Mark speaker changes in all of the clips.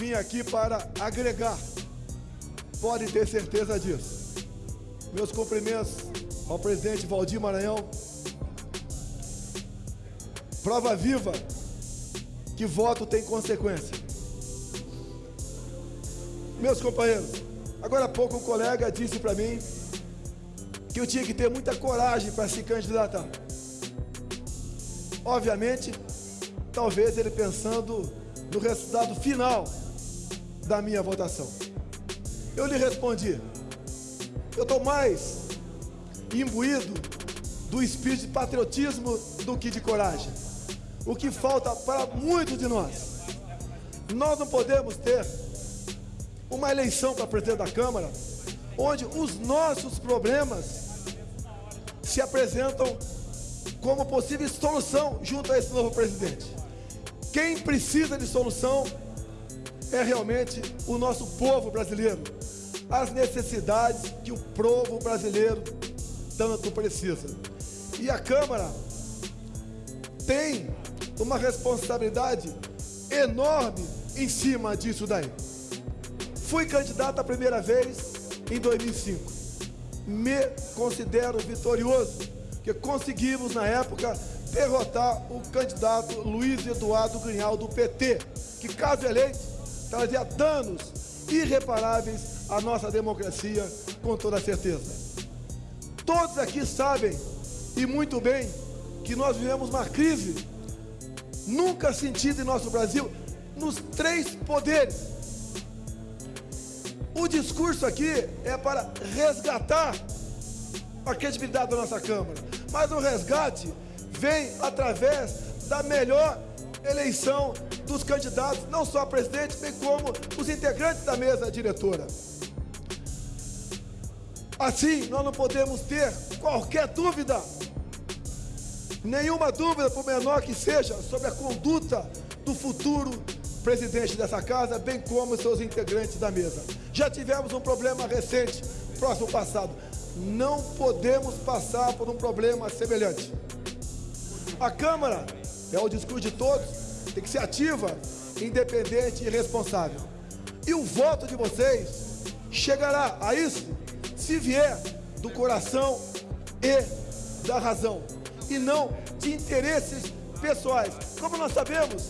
Speaker 1: vim aqui para agregar. Pode ter certeza disso. Meus cumprimentos ao presidente Valdir Maranhão. Prova viva que voto tem consequência. Meus companheiros, agora há pouco um colega disse para mim que eu tinha que ter muita coragem para se candidatar. Obviamente, talvez ele pensando no resultado final da minha votação. Eu lhe respondi, eu estou mais imbuído do espírito de patriotismo do que de coragem. O que falta para muitos de nós. Nós não podemos ter uma eleição para presidente da Câmara onde os nossos problemas se apresentam como possível solução junto a esse novo presidente. Quem precisa de solução é realmente o nosso povo brasileiro. As necessidades que o povo brasileiro tanto precisa. E a Câmara tem uma responsabilidade enorme em cima disso daí. Fui candidato a primeira vez em 2005. Me considero vitorioso, que conseguimos na época derrotar o candidato Luiz Eduardo Grinhal do PT, que caso eleito trazia danos irreparáveis à nossa democracia, com toda certeza. Todos aqui sabem, e muito bem, que nós vivemos uma crise nunca sentida em nosso Brasil, nos três poderes. O discurso aqui é para resgatar a credibilidade da nossa Câmara, mas o resgate vem através da melhor eleição dos candidatos, não só a presidente, bem como os integrantes da mesa diretora. Assim, nós não podemos ter qualquer dúvida, nenhuma dúvida, por menor que seja, sobre a conduta do futuro presidente dessa casa, bem como seus integrantes da mesa. Já tivemos um problema recente, próximo passado. Não podemos passar por um problema semelhante. A Câmara, é o discurso de todos, tem que ser ativa, independente e responsável. E o voto de vocês chegará a isso se vier do coração e da razão, e não de interesses pessoais. Como nós sabemos,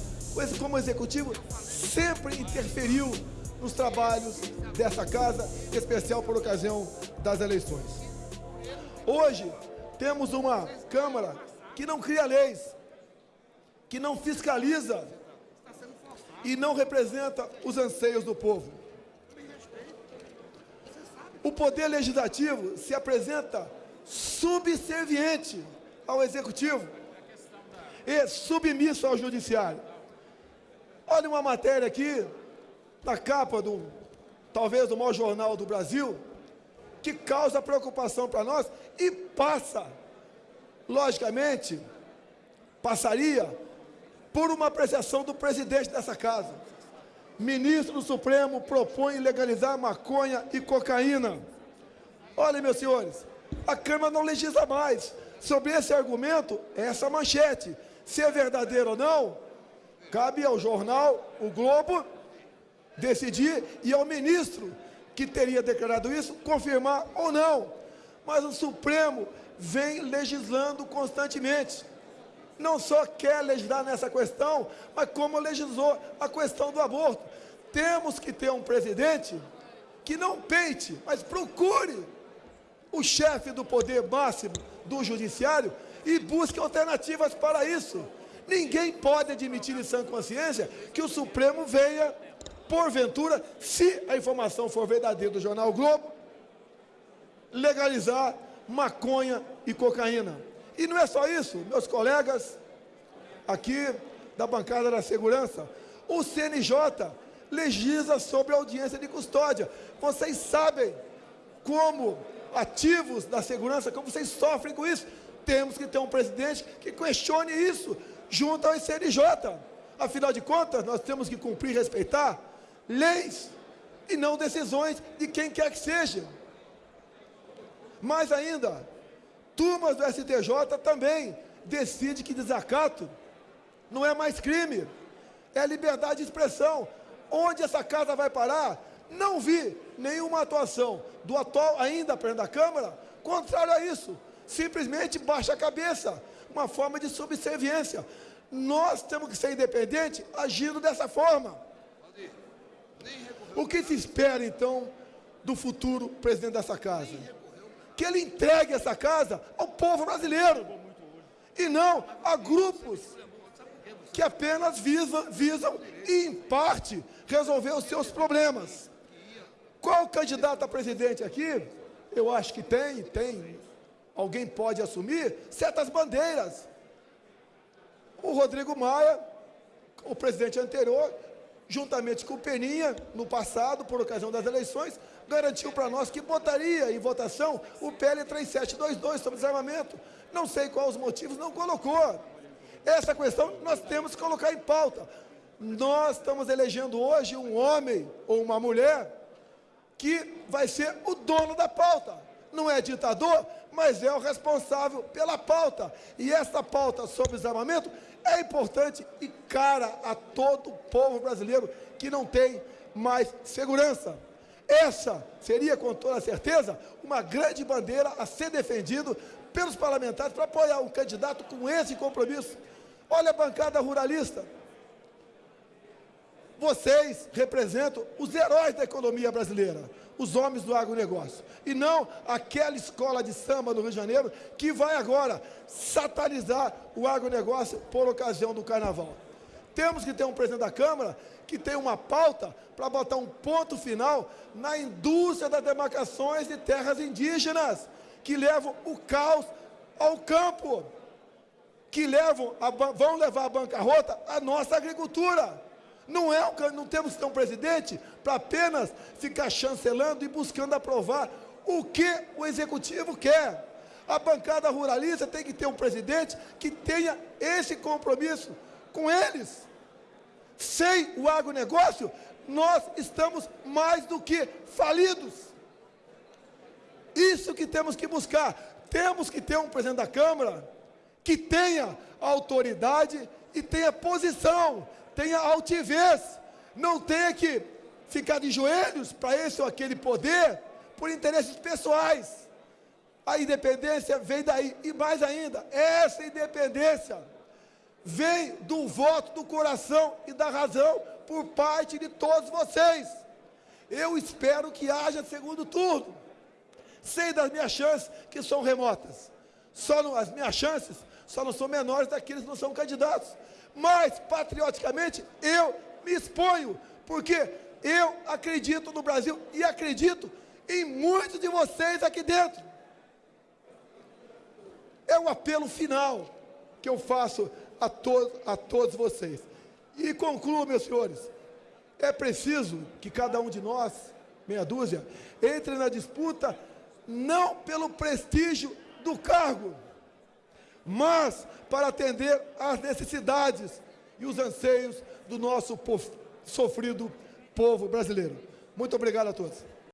Speaker 1: como executivo sempre interferiu nos trabalhos dessa casa, em especial por ocasião das eleições. Hoje, temos uma Câmara que não cria leis, que não fiscaliza e não representa os anseios do povo. O poder legislativo se apresenta subserviente ao executivo e submisso ao judiciário. Olha uma matéria aqui, na capa do, talvez, do maior jornal do Brasil, que causa preocupação para nós e passa, logicamente, passaria por uma apreciação do presidente dessa casa. Ministro do Supremo propõe legalizar maconha e cocaína. Olha, meus senhores, a Câmara não legisla mais. Sobre esse argumento, essa manchete, se é verdadeiro ou não, cabe ao jornal, o Globo, decidir e ao ministro que teria declarado isso, confirmar ou não. Mas o Supremo vem legislando constantemente. Não só quer legislar nessa questão, mas como legislou a questão do aborto. Temos que ter um presidente que não peite, mas procure o chefe do poder máximo do judiciário e busque alternativas para isso. Ninguém pode admitir em sã consciência que o Supremo venha, porventura, se a informação for verdadeira do jornal Globo, legalizar maconha e cocaína. E não é só isso, meus colegas aqui da bancada da segurança, o CNJ legisla sobre audiência de custódia. Vocês sabem como ativos da segurança, como vocês sofrem com isso. Temos que ter um presidente que questione isso junto ao CNJ. Afinal de contas, nós temos que cumprir e respeitar leis e não decisões de quem quer que seja. Mais ainda, turmas do STJ também decidem que desacato não é mais crime, é liberdade de expressão. Onde essa casa vai parar? Não vi nenhuma atuação do atual ainda presidente da Câmara contrário a isso. Simplesmente baixa a cabeça, uma forma de subserviência. Nós temos que ser independentes agindo dessa forma. O que se espera, então, do futuro presidente dessa casa? Que ele entregue essa casa ao povo brasileiro. E não a grupos que apenas visam, visam em parte, resolver os seus problemas. Qual candidato a presidente aqui? Eu acho que tem, tem. Alguém pode assumir certas bandeiras. O Rodrigo Maia, o presidente anterior, juntamente com o Peninha, no passado, por ocasião das eleições, garantiu para nós que botaria em votação o PL 3722 sobre desarmamento. Não sei quais os motivos, não colocou. Essa questão nós temos que colocar em pauta. Nós estamos elegendo hoje um homem ou uma mulher que vai ser o dono da pauta. Não é ditador, mas é o responsável pela pauta. E essa pauta sobre desarmamento é importante e cara a todo o povo brasileiro que não tem mais segurança. Essa seria, com toda certeza, uma grande bandeira a ser defendido pelos parlamentares para apoiar um candidato com esse compromisso. Olha a bancada ruralista. Vocês representam os heróis da economia brasileira, os homens do agronegócio, e não aquela escola de samba no Rio de Janeiro que vai agora satanizar o agronegócio por ocasião do carnaval. Temos que ter um presidente da Câmara que tem uma pauta para botar um ponto final na indústria das demarcações de terras indígenas, que levam o caos ao campo, que levam a, vão levar à bancarrota a nossa agricultura. Não, é, não temos que ter um presidente para apenas ficar chancelando e buscando aprovar o que o executivo quer. A bancada ruralista tem que ter um presidente que tenha esse compromisso com eles. Sem o agronegócio, nós estamos mais do que falidos. Isso que temos que buscar. Temos que ter um presidente da Câmara que tenha autoridade e tenha posição tenha altivez, não tenha que ficar de joelhos para esse ou aquele poder por interesses pessoais. A independência vem daí, e mais ainda, essa independência vem do voto do coração e da razão por parte de todos vocês. Eu espero que haja segundo turno. Sei das minhas chances que são remotas. Só não, as minhas chances só não são menores daqueles que não são candidatos mas patrioticamente eu me exponho, porque eu acredito no Brasil e acredito em muitos de vocês aqui dentro. É um apelo final que eu faço a, to a todos vocês. E concluo, meus senhores, é preciso que cada um de nós, meia dúzia, entre na disputa não pelo prestígio do cargo, mas para atender às necessidades e os anseios do nosso povo, sofrido povo brasileiro. Muito obrigado a todos.